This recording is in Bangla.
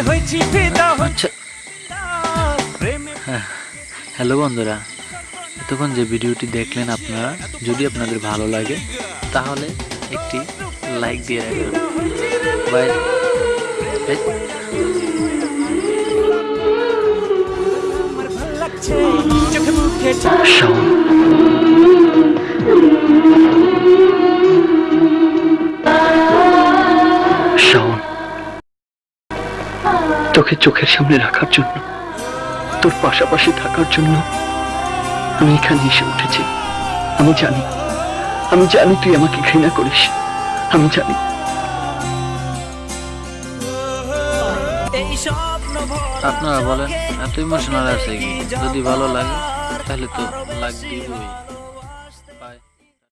হয়েছি ফিদা আচ্ছা। হ্যাঁ। হ্যালো বন্ধুরা এতক্ষণ যে ভিডিওটি দেখলেন আপনারা যদি আপনাদের ভালো লাগে তাহলে একটি লাইক দিয়ে রাখবেন। বাই। তোকে চোখের সামনে রাখার জন্য, তোর পাশাপাশি থাকার জন্য আমি এখানে এসে উঠেছি। আমি জানি আমি জানি তুই আমাকে ঘৃণা করিস। আমি জানি। আপনারা বলেন এত ইমোশনাল আছে কি? যদি ভালো লাগে, তাহলে তো লাগ দিবই